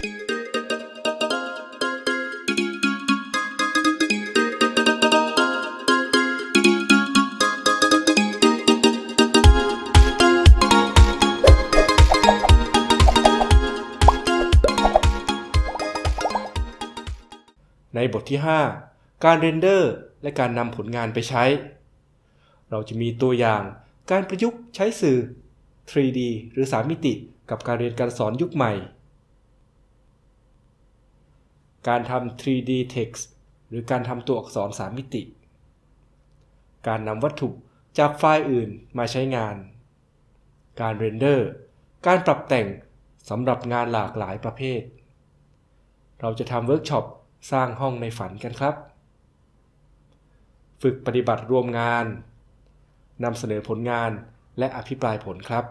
ในบทที่ 5 การเรนเดอร์และการนำผลงานไปใช้ เราจะมีตัวอย่างการประยุกต์ใช้สื่อ 3D หรือ 3 มิติ กับการเรียนการสอนยุคใหม่ การทำ 3D text หรือการทำตัวอักษร 3 มิติ การนำวัตถุจากไฟล์อื่นมาใช้งาน การ render การปรับแต่งสำหรับงานหลากหลายประเภท เราจะทำเวิร์กช็อปสร้างห้องในฝันกันครับ ฝึกปฏิบัติรวมงานนำเสนอผลงานและอภิปรายผลครับ